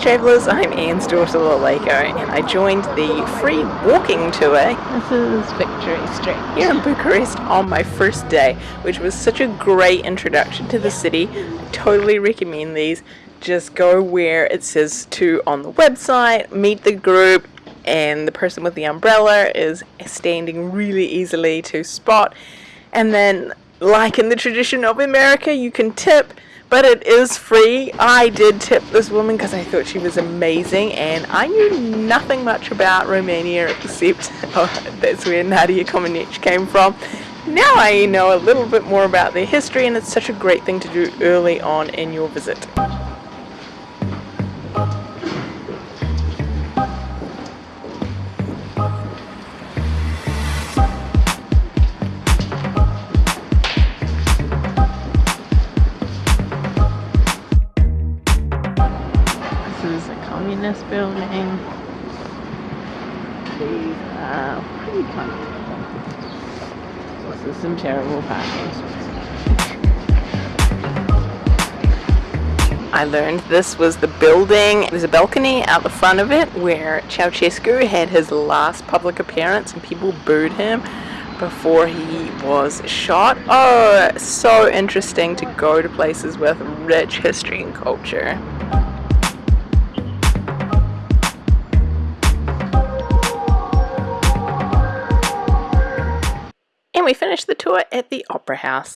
travellers, I'm Anne's daughter Laleko and I joined the free walking tour This is Victory Street. here in Bucharest on my first day, which was such a great introduction to the city. I totally recommend these. Just go where it says to on the website, meet the group, and the person with the umbrella is standing really easily to spot. And then, like in the tradition of America, you can tip but it is free. I did tip this woman because I thought she was amazing, and I knew nothing much about Romania except oh, that's where Nadia Comaneci came from. Now I know a little bit more about their history, and it's such a great thing to do early on in your visit. This is a communist building. Are pretty comfortable. This is some terrible parking. I learned this was the building. There's a balcony out the front of it where Ceausescu had his last public appearance and people booed him before he was shot. Oh, so interesting to go to places with rich history and culture. And we finished the tour at the Opera House.